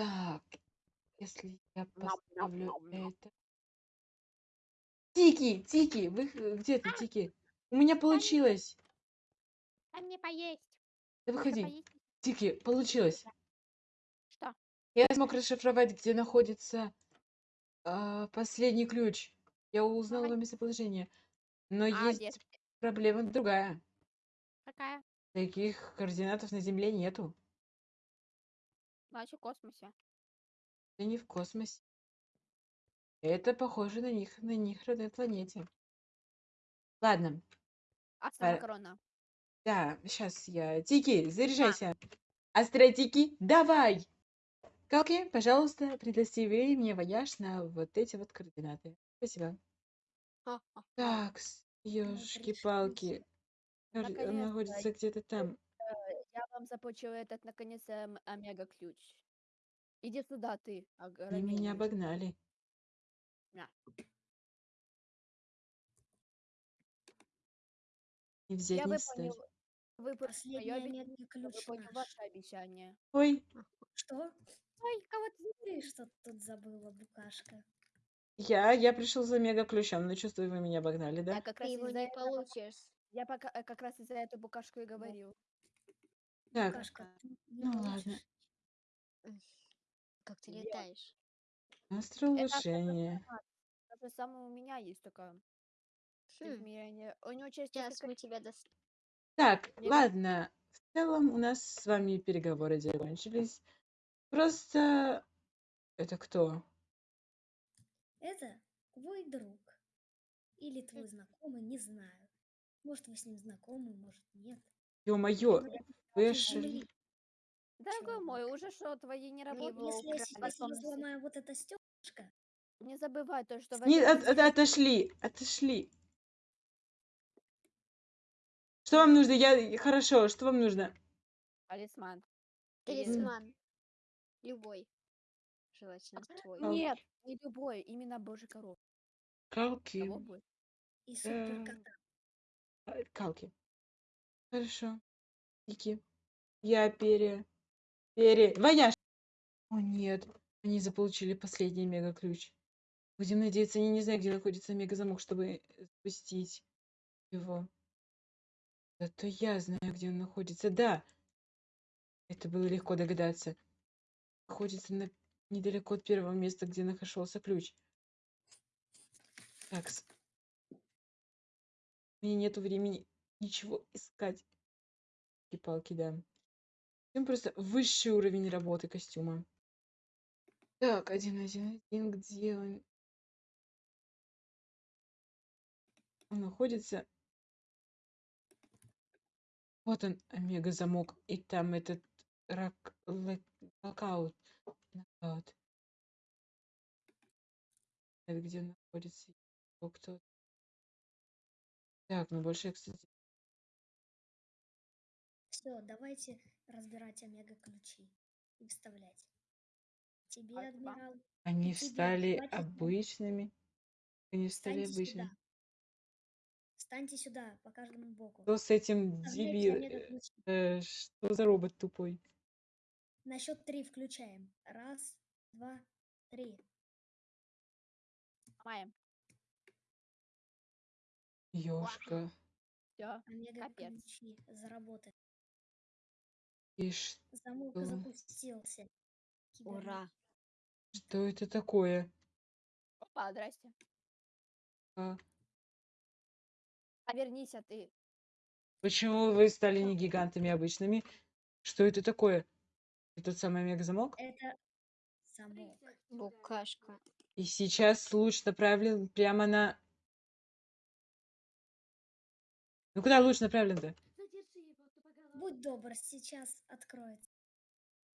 Так, если я поставлю это... Тики, Тики, вы х- где ты, Тики? У меня получилось. Дай мне поесть. Да выходи. поесть. Тики, получилось. Что? Я смог расшифровать, где находится а, последний ключ. Я узнал его местоположение. Но А, есть где? проблема другая. Какая? Таких координатов на Земле нету. Значит, в космосе. Это не в космосе. Это похоже на них, на них родной планете. Ладно, А Пора- сама корона? да, сейчас я... Тики, заряжайся. Астротики, давай! Калки, пожалуйста, предостави мне вояж на вот эти вот координаты. Спасибо. Так, ёшки-палки. Он находится где-то там. Я вам заплачу этот, наконец, эм, омега-ключ. Иди сюда, ты, Они меня огроменный. обогнали. На. Не взять, Я не выполнил, встать. выполнил Последний моё обещание, омега-ключ выполнил наш. ваше обещание. Ой, Что? Ой, кого ты что тут забыла, букашка? я, я пришел за мега-ключом, но чувствую, вы меня обогнали, Я да? как Ты раз его из-за не этого, получишь. я пока, э, как раз из-за этого букашку и говорил. Так, ты не ну ладно. Как ты Где? летаешь? Остро Это улучшение. Же самое у меня есть такое Хм. У него через Сейчас несколько мы тебя дос... Так, Мне ладно. В целом у нас с вами переговоры закончились. Просто... Это кто? Это твой друг. Или твой знакомый, не знаю. Может, вы с ним знакомы, может, нет. Ё-моё, ошиб- земли. Дорогой Чего? мой, уже что, твои не Ну, работают? если, я если сломаю вот это стеклышко, Не забывай то, что Не, от- от- отошли, отошли. Что вам нужно? Я... Хорошо, что вам нужно? талисман. Талисман. Любой. Желательно твой. Ау. Нет, не любой, именно божьей коров. Калки. И суперкота. а, Калки. Хорошо. Кики. Я пере... Пере... Вояж! О нет, они заполучили последний мега-ключ. Будем надеяться, они не знают, где находится мега-замок, чтобы запустить его. Зато я знаю, где он находится. Да! Это было легко догадаться. Находится на... недалеко от первого места, где нашелся ключ. Так. У меня нету времени ничего искать. И палки, да. Им просто высший уровень работы костюма. Так, один, один, один, где он? Он находится. Вот он, омега замок. И там этот рак, лэк- локаут. Нокаут. Это где он находится? Кто? Так, ну больше я, кстати, Все, давайте разбирать омега-ключи и вставлять. Тебе, Спасибо. адмирал, Они тебе стали хватит, обычными. Они стали встаньте обычными. сюда. Встаньте сюда, по каждому боку. Что с этим дебил? омега-ключи. э, что за робот тупой? На счет три включаем. Раз, два, три. Маем. Ёшка. Все. Омега-ключи заработали. И Замок Что? запустился. Кибернет. Ура. что это такое? Опа, здрасте. А, Повернись, а ты. Почему вы стали не гигантами обычными? Что это такое? Это тот самый мегазамок? Это замок. Букашка. И сейчас луч направлен прямо на... Ну куда луч направлен-то? Будь добр, сейчас откроется.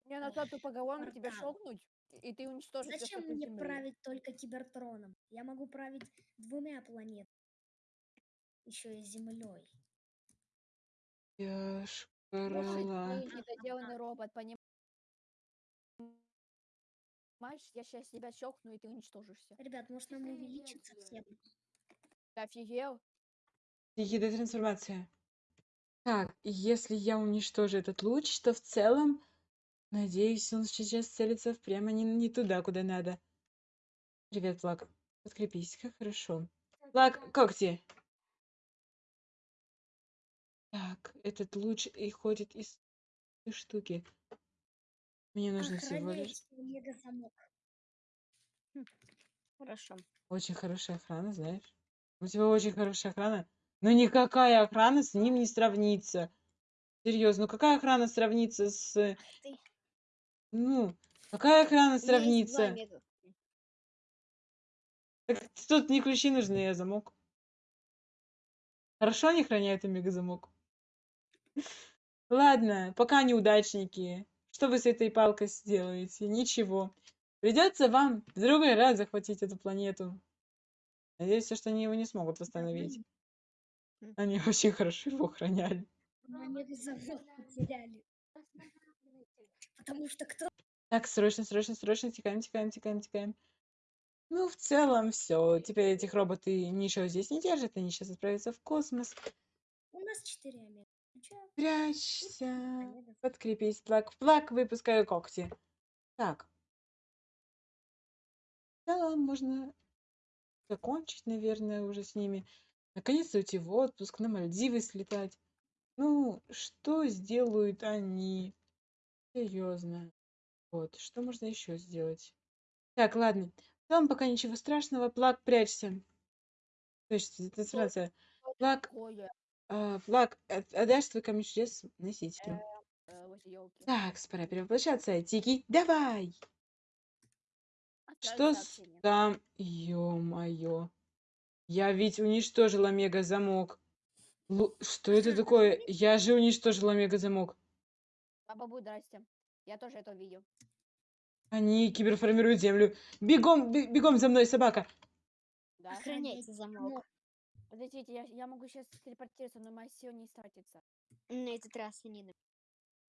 Мне назад тупоголовно тебя шокнуть, и ты уничтожишь Зачем мне земли. править только кибертроном? Я могу править двумя планетами. Еще и Землей. Я шкарала. ты недоделанный робот, понимаешь? Я сейчас тебя щелкну, и ты уничтожишься. Ребят, может нам увеличиться всем? Ты офигел? Ехидная трансформация. Так, и если я уничтожу этот луч, то в целом Надеюсь, он сейчас целится прямо не, не туда, куда надо. Привет, Плак. Подкрепись, как хорошо. Плак, когти. Так, этот луч и ходит из этой штуки. Мне нужно всего лишь... Мега-замок. Хорошо. Очень хорошая охрана, знаешь. У тебя очень хорошая охрана. Но никакая охрана с ним не сравнится. Серьезно, ну какая охрана сравнится с... Ах ты. Ну, какая охрана есть сравнится? Так тут не ключи нужны, а замок. Хорошо они храняют мега-замок. Ладно, пока неудачники. Что вы с этой палкой сделаете? Ничего. Придется вам в другой раз захватить эту планету. Надеюсь, что они его не смогут восстановить. Они очень хорошо его охраняли. Мы мега-замок потеряли. Потому что кто Так, срочно, срочно, срочно, текаем, текаем, текаем, текаем. Ну, в целом, все. Теперь этих роботы ничего здесь не держат, они сейчас отправятся в космос. У нас четыре омега. Прячься. Подкрепись, плак. Плак, выпускаю когти. Так. Да, можно закончить, наверное, уже с ними. Наконец-то уйти в отпуск, на Мальдивы слетать. Ну, что сделают они? Серьезно. Вот, что можно еще сделать? Так, ладно. Там пока ничего страшного. Плак, прячься. То есть, это Франция. Плак, Такое, а, Плак, от- отдашь свой камень чудес носителю. э, вот ёлки. Так, пора перевоплощаться. Тики, давай! Отправить Что с сообщение. там? Ё-моё. Я ведь уничтожила мега-замок. Лу- Что это такое? Я же уничтожила мега-замок. Баба будет, здрасте. Я тоже это видел. Они киберформируют землю. Бегом, бе- бегом за мной, собака. Да. Охраняйте замок. Подождите, я, я могу сейчас телепортироваться, но моя сила не истратится. На этот раз они на-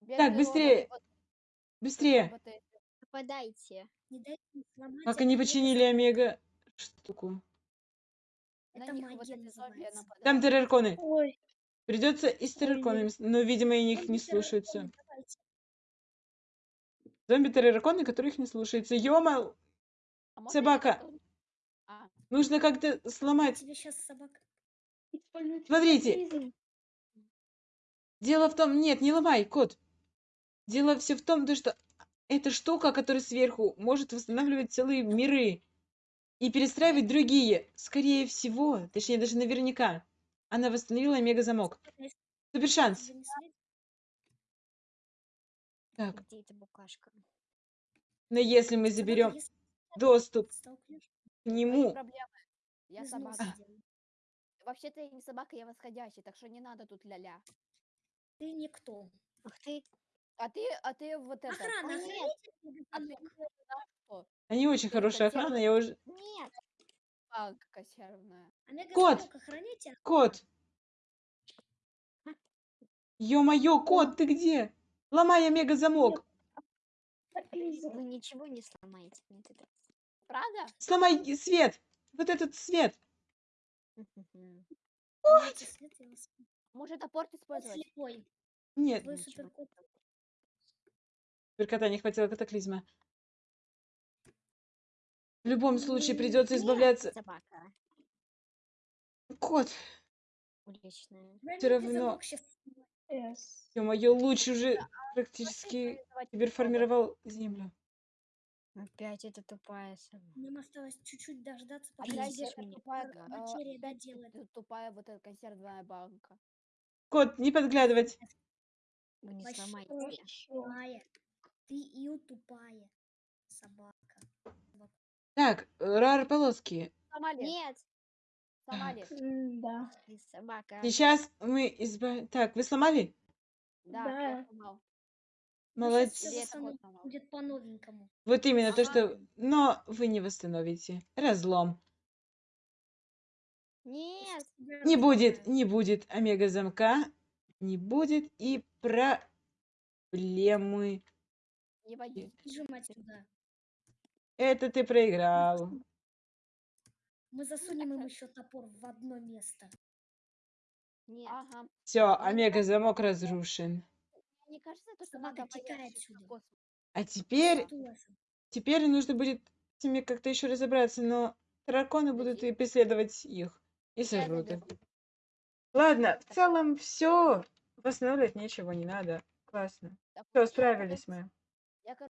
Бедные быстрее. Быстрее. вот- роботы. Нападайте. Не дайте сломать Как они починили омега штуку. На Это них вот магия эти зомби называется. нападают. Там террарконы. Ой, Придется и с террарконами, с- но, видимо, и них не слушаются. давайте. Зомби-террарконы, которых не слушаются. Ёма, А можно собака. А, нужно как-то сломать. Тебе сейчас собака. Смотрите, дело в том... Нет, не ломай, кот. Дело все в том, то, что эта штука, которая сверху, может восстанавливать целые миры и перестраивать другие. Скорее всего, точнее, даже наверняка, она восстановила мега-замок. Супер шанс. Так, Где эта букашка? но если мы заберем если доступ к нему. Я собака. делай. Вообще-то я не собака, я восходящий, так что не надо тут ля-ля. Ты никто. Ух ты. А ты, а ты вот это. Охрана, а охраняйте ты мега-замок. Что? они очень Ты хорошая хотела- охрана, я уже... Нет. Палка консервная. А мега-замок охраняйте. Кот! Ё-моё, кот, ты где? Ломай мега-замок! Вы ничего не сломаете. Правда? Сломай свет! Вот этот свет! Вас- Может топор Кот использовать? слепой. Нет, суперкота не хватило катаклизма. В любом случае придется избавляться... Собака. Кот! Уличная. Всё равно- Ё-моё, луч уже практически Организовать киберформировал землю. Опять эта тупая собака. Нам осталось чуть-чуть дождаться, пока тупая, Р- а, опять доделает. ту- тупая вот эта консервная банка. Кот, не подглядывать! Вы не тупая. Ты и тупая собака. Так, рар полоски. Сомали, Нет. Сомали. Ты собака. Сейчас мы избавим... Так, вы сломали? Да, Да. я сломал. Ну, щас всё сломал? Будет по-новенькому. Вот именно то, что... Но вы не восстановите. Разлом. Нет. Не будет, не будет омега-замка, не будет и проблемы. Не води. Нажимать сюда. Это ты проиграл. Мы засунем им еще топор в одно место. Нет. Ага. Все, омега-замок разрушен. Мне кажется, то, что надо отсюда. А теперь, теперь нужно будет с ними как-то еще разобраться, но драконы будут и преследовать их и сожрут их. Ладно, в целом все. Восстанавливать ничего не надо. Классно. Все, справились мы.